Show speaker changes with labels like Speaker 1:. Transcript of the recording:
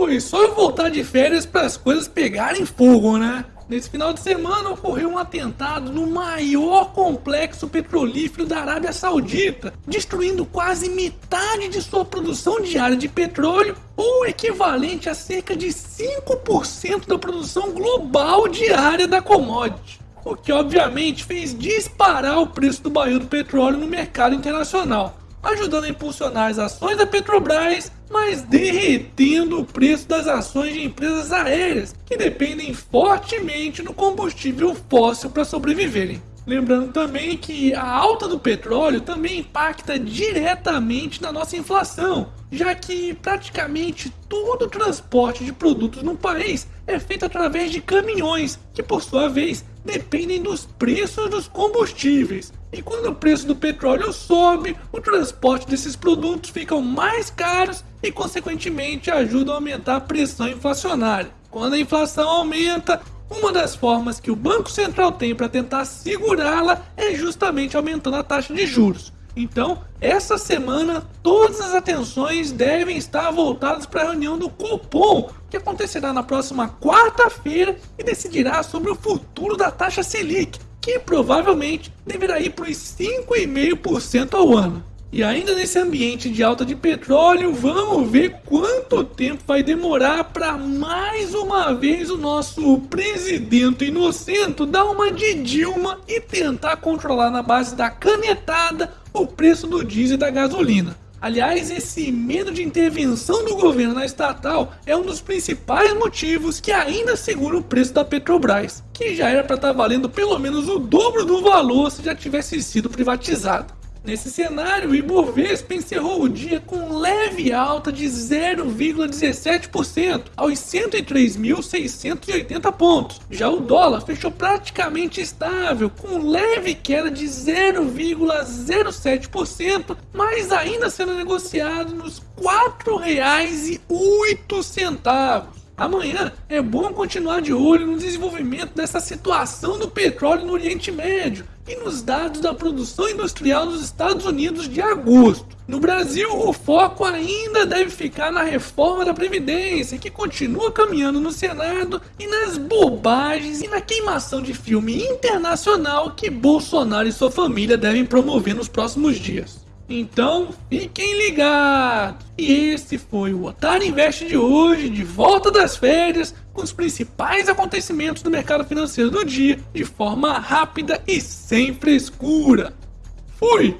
Speaker 1: Foi só eu voltar de férias para as coisas pegarem fogo, né? Nesse final de semana ocorreu um atentado no maior complexo petrolífero da Arábia Saudita, destruindo quase metade de sua produção diária de petróleo, ou equivalente a cerca de 5% da produção global diária da commodity. O que obviamente fez disparar o preço do barril do petróleo no mercado internacional ajudando a impulsionar as ações da Petrobras, mas derretendo o preço das ações de empresas aéreas que dependem fortemente do combustível fóssil para sobreviverem. Lembrando também que a alta do petróleo também impacta diretamente na nossa inflação, já que praticamente todo o transporte de produtos no país é feito através de caminhões, que por sua vez dependem dos preços dos combustíveis. E quando o preço do petróleo sobe, o transporte desses produtos ficam mais caros e consequentemente ajudam a aumentar a pressão inflacionária. Quando a inflação aumenta, uma das formas que o Banco Central tem para tentar segurá-la é justamente aumentando a taxa de juros. Então, essa semana, todas as atenções devem estar voltadas para a reunião do Copom, que acontecerá na próxima quarta-feira e decidirá sobre o futuro da taxa Selic, que provavelmente deverá ir para os 5,5% ao ano. E ainda nesse ambiente de alta de petróleo, vamos ver quanto tempo vai demorar para mais uma vez o nosso presidente inocente dar uma de Dilma e tentar controlar na base da canetada o preço do diesel e da gasolina. Aliás, esse medo de intervenção do governo na estatal é um dos principais motivos que ainda segura o preço da Petrobras, que já era para estar tá valendo pelo menos o dobro do valor se já tivesse sido privatizado. Nesse cenário, o Ibovespa encerrou o dia com leve alta de 0,17% aos 103.680 pontos. Já o dólar fechou praticamente estável, com leve queda de 0,07%, mas ainda sendo negociado nos R$ 4,08. Amanhã é bom continuar de olho no desenvolvimento dessa situação do petróleo no Oriente Médio e nos dados da produção industrial nos Estados Unidos de agosto. No Brasil, o foco ainda deve ficar na reforma da Previdência, que continua caminhando no Senado, e nas bobagens e na queimação de filme internacional que Bolsonaro e sua família devem promover nos próximos dias. Então, fiquem ligados! E esse foi o Otário Invest de hoje, de volta das férias, com os principais acontecimentos do mercado financeiro do dia, de forma rápida e sem frescura. Fui!